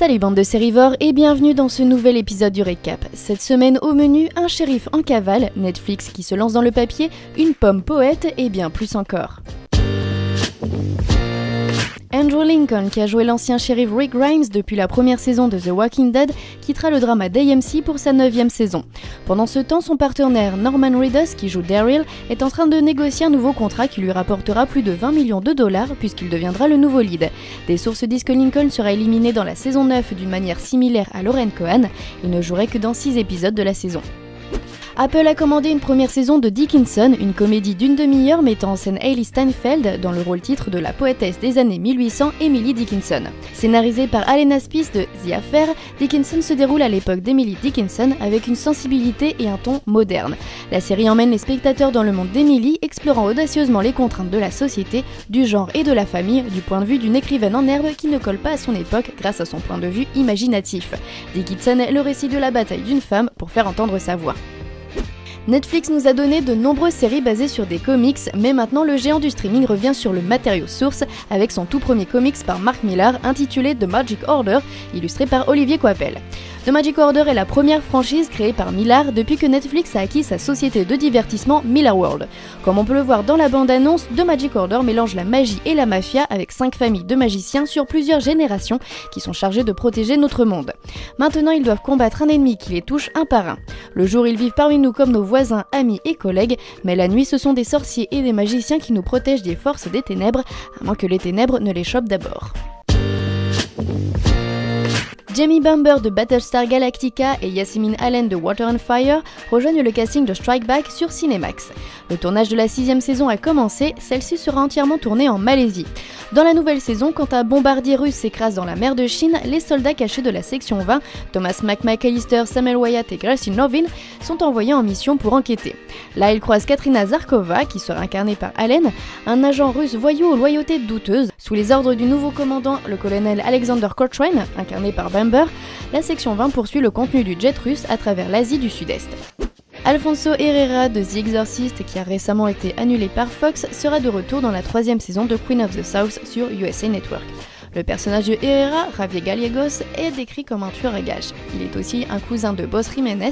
Salut bande de sérivores et bienvenue dans ce nouvel épisode du récap. Cette semaine au menu, un shérif en cavale, Netflix qui se lance dans le papier, une pomme poète et bien plus encore. Andrew Lincoln, qui a joué l'ancien shérif Rick Grimes depuis la première saison de The Walking Dead, quittera le drama d'AMC pour sa neuvième saison. Pendant ce temps, son partenaire Norman Reedus, qui joue Daryl, est en train de négocier un nouveau contrat qui lui rapportera plus de 20 millions de dollars puisqu'il deviendra le nouveau lead. Des sources disent que Lincoln sera éliminé dans la saison 9 d'une manière similaire à Lauren Cohan. Il ne jouerait que dans 6 épisodes de la saison. Apple a commandé une première saison de Dickinson, une comédie d'une demi-heure mettant en scène Hailey Steinfeld dans le rôle titre de la poétesse des années 1800 Emily Dickinson. Scénarisée par Alena Spies de The Affair, Dickinson se déroule à l'époque d'Emily Dickinson avec une sensibilité et un ton moderne. La série emmène les spectateurs dans le monde d'Emily, explorant audacieusement les contraintes de la société, du genre et de la famille du point de vue d'une écrivaine en herbe qui ne colle pas à son époque grâce à son point de vue imaginatif. Dickinson est le récit de la bataille d'une femme pour faire entendre sa voix. Netflix nous a donné de nombreuses séries basées sur des comics, mais maintenant le géant du streaming revient sur le matériau source avec son tout premier comics par Mark Millar intitulé The Magic Order, illustré par Olivier Coipel. The Magic Order est la première franchise créée par Millar depuis que Netflix a acquis sa société de divertissement Millar World. Comme on peut le voir dans la bande-annonce, The Magic Order mélange la magie et la mafia avec cinq familles de magiciens sur plusieurs générations qui sont chargés de protéger notre monde. Maintenant, ils doivent combattre un ennemi qui les touche un par un. Le jour, ils vivent parmi nous comme nos voisins, amis et collègues, mais la nuit, ce sont des sorciers et des magiciens qui nous protègent des forces des ténèbres, à moins que les ténèbres ne les chopent d'abord. Jamie Bumber de Battlestar Galactica et Yasmin Allen de Water and Fire rejoignent le casting de Strike Back sur Cinemax. Le tournage de la sixième saison a commencé, celle-ci sera entièrement tournée en Malaisie. Dans la nouvelle saison, quand un bombardier russe s'écrase dans la mer de Chine, les soldats cachés de la section 20, Thomas McMcAllister, Samuel Wyatt et Gracie Novin, sont envoyés en mission pour enquêter. Là, ils croisent Katrina Zarkova, qui sera incarnée par Allen, un agent russe voyou aux loyautés douteuses. Sous les ordres du nouveau commandant, le colonel Alexander Cochrane, incarné par Bamber, la section 20 poursuit le contenu du jet russe à travers l'Asie du Sud-Est. Alfonso Herrera de The Exorcist, qui a récemment été annulé par Fox, sera de retour dans la troisième saison de Queen of the South sur USA Network. Le personnage de Herrera, Javier Gallegos, est décrit comme un tueur à gages. Il est aussi un cousin de Boss Jiménez.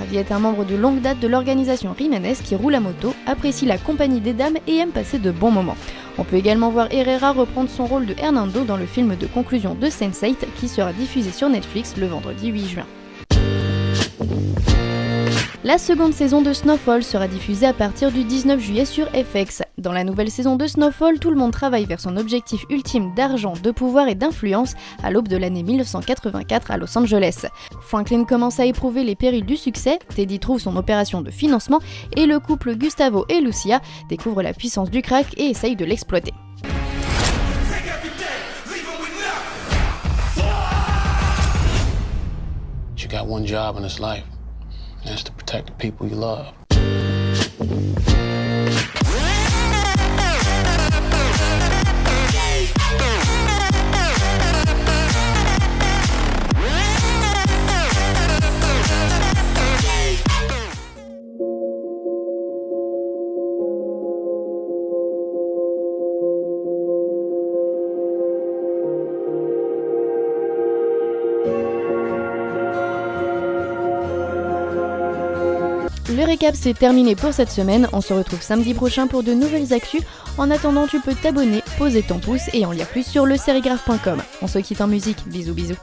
Javier est un membre de longue date de l'organisation Jiménez qui roule à moto, apprécie la compagnie des dames et aime passer de bons moments. On peut également voir Herrera reprendre son rôle de Hernando dans le film de conclusion de Sense8 qui sera diffusé sur Netflix le vendredi 8 juin. La seconde saison de Snowfall sera diffusée à partir du 19 juillet sur FX. Dans la nouvelle saison de Snowfall, tout le monde travaille vers son objectif ultime d'argent, de pouvoir et d'influence à l'aube de l'année 1984 à Los Angeles. Franklin commence à éprouver les périls du succès, Teddy trouve son opération de financement et le couple Gustavo et Lucia découvre la puissance du crack et essaye de l'exploiter. Protect the people you love. Le récap c'est terminé pour cette semaine, on se retrouve samedi prochain pour de nouvelles actus. En attendant tu peux t'abonner, poser ton pouce et en lire plus sur le On se quitte en musique, bisous bisous.